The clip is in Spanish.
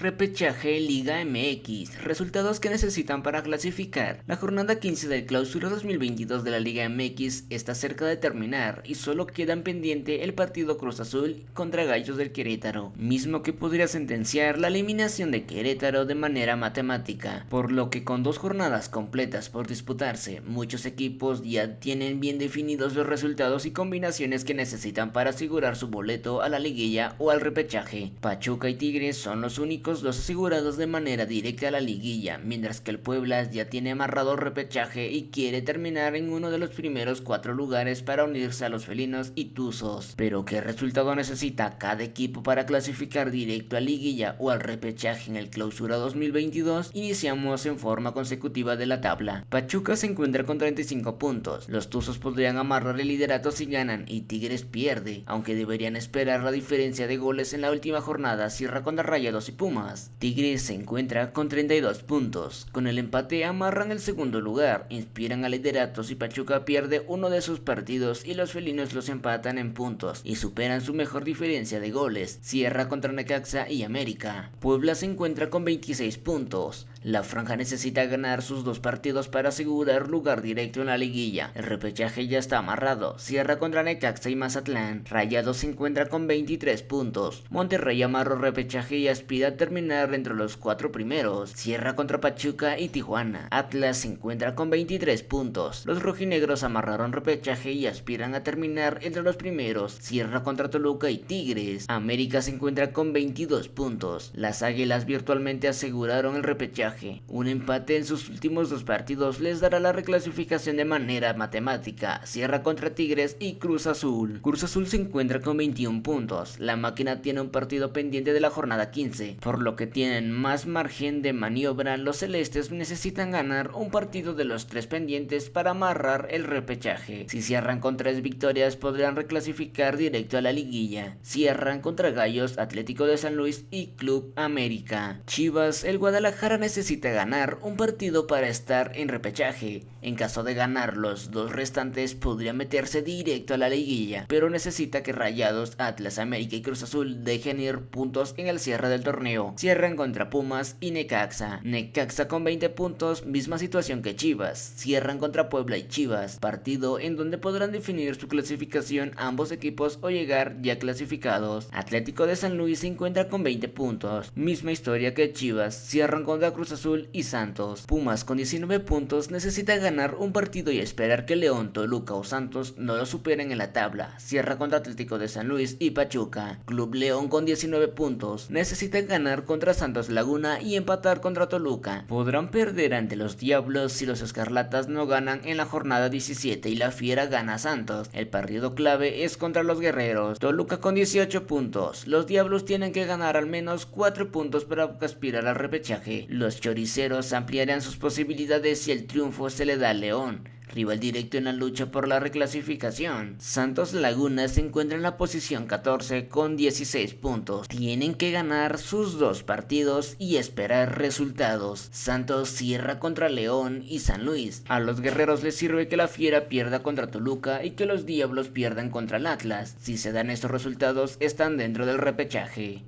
Repechaje Liga MX, resultados que necesitan para clasificar. La jornada 15 del clausura 2022 de la Liga MX está cerca de terminar y solo quedan pendiente el partido Cruz Azul contra Gallos del Querétaro, mismo que podría sentenciar la eliminación de Querétaro de manera matemática, por lo que con dos jornadas completas por disputarse, muchos equipos ya tienen bien definidos los resultados y combinaciones que necesitan para asegurar su boleto a la liguilla o al repechaje. Pachuca y Tigres son los únicos los asegurados de manera directa a la liguilla, mientras que el Puebla ya tiene amarrado el repechaje y quiere terminar en uno de los primeros cuatro lugares para unirse a los felinos y tuzos. Pero ¿qué resultado necesita cada equipo para clasificar directo a liguilla o al repechaje en el clausura 2022? Iniciamos en forma consecutiva de la tabla. Pachuca se encuentra con 35 puntos, los tuzos podrían amarrar el liderato si ganan y Tigres pierde, aunque deberían esperar la diferencia de goles en la última jornada, cierra contra Rayados y Pumas Tigres se encuentra con 32 puntos. Con el empate amarran el segundo lugar, inspiran al liderato si Pachuca pierde uno de sus partidos y los felinos los empatan en puntos y superan su mejor diferencia de goles. Cierra contra Necaxa y América. Puebla se encuentra con 26 puntos. La franja necesita ganar sus dos partidos para asegurar lugar directo en la liguilla. El repechaje ya está amarrado. Cierra contra Necaxa y Mazatlán. Rayado se encuentra con 23 puntos. Monterrey amarró repechaje y aspira a terminar entre los cuatro primeros. Cierra contra Pachuca y Tijuana. Atlas se encuentra con 23 puntos. Los rojinegros amarraron repechaje y aspiran a terminar entre los primeros. Cierra contra Toluca y Tigres. América se encuentra con 22 puntos. Las águilas virtualmente aseguraron el repechaje un empate en sus últimos dos partidos les dará la reclasificación de manera matemática. Cierra contra Tigres y Cruz Azul. Cruz Azul se encuentra con 21 puntos. La máquina tiene un partido pendiente de la jornada 15, por lo que tienen más margen de maniobra. Los celestes necesitan ganar un partido de los tres pendientes para amarrar el repechaje. Si cierran con tres victorias podrán reclasificar directo a la liguilla. Cierran contra Gallos, Atlético de San Luis y Club América. Chivas, el Guadalajara necesita necesita ganar un partido para estar en repechaje. En caso de ganar los dos restantes podría meterse directo a la liguilla, pero necesita que Rayados, Atlas, América y Cruz Azul dejen ir puntos en el cierre del torneo. Cierran contra Pumas y Necaxa. Necaxa con 20 puntos, misma situación que Chivas. Cierran contra Puebla y Chivas, partido en donde podrán definir su clasificación ambos equipos o llegar ya clasificados. Atlético de San Luis se encuentra con 20 puntos, misma historia que Chivas. Cierran contra Cruz Azul y Santos. Pumas con 19 puntos necesita ganar un partido y esperar que León, Toluca o Santos no lo superen en la tabla. Cierra contra Atlético de San Luis y Pachuca. Club León con 19 puntos necesita ganar contra Santos Laguna y empatar contra Toluca. Podrán perder ante los Diablos si los Escarlatas no ganan en la jornada 17 y la Fiera gana a Santos. El partido clave es contra los Guerreros. Toluca con 18 puntos. Los Diablos tienen que ganar al menos 4 puntos para aspirar al repechaje. Los choriceros ampliarán sus posibilidades si el triunfo se le da a León rival directo en la lucha por la reclasificación. Santos Laguna se encuentra en la posición 14 con 16 puntos. Tienen que ganar sus dos partidos y esperar resultados. Santos cierra contra León y San Luis. A los guerreros les sirve que la Fiera pierda contra Toluca y que los Diablos pierdan contra el Atlas. Si se dan estos resultados están dentro del repechaje.